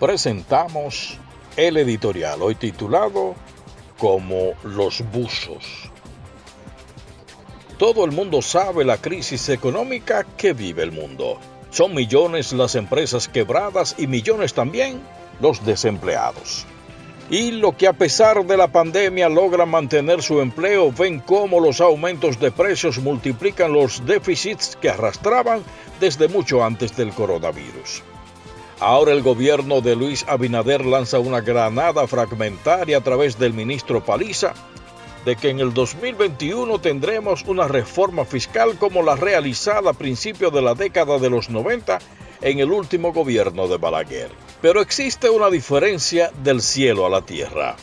presentamos el editorial hoy titulado Como los buzos. Todo el mundo sabe la crisis económica que vive el mundo. Son millones las empresas quebradas y millones también los desempleados. Y lo que a pesar de la pandemia logran mantener su empleo ven cómo los aumentos de precios multiplican los déficits que arrastraban desde mucho antes del coronavirus. Ahora el gobierno de Luis Abinader lanza una granada fragmentaria a través del ministro Paliza de que en el 2021 tendremos una reforma fiscal como la realizada a principios de la década de los 90 en el último gobierno de Balaguer. Pero existe una diferencia del cielo a la tierra.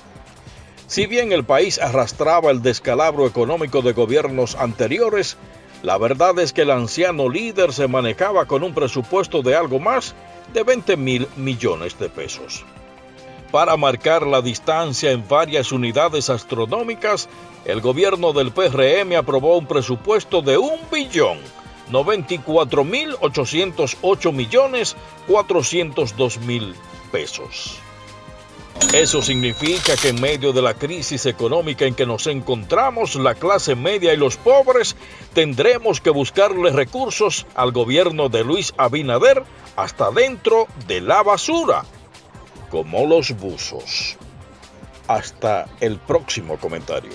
Si bien el país arrastraba el descalabro económico de gobiernos anteriores, la verdad es que el anciano líder se manejaba con un presupuesto de algo más de 20 mil millones de pesos. Para marcar la distancia en varias unidades astronómicas, el gobierno del PRM aprobó un presupuesto de un billón 94 mil 808 millones 402 mil pesos. Eso significa que en medio de la crisis económica en que nos encontramos, la clase media y los pobres tendremos que buscarle recursos al gobierno de Luis Abinader hasta dentro de la basura, como los buzos. Hasta el próximo comentario.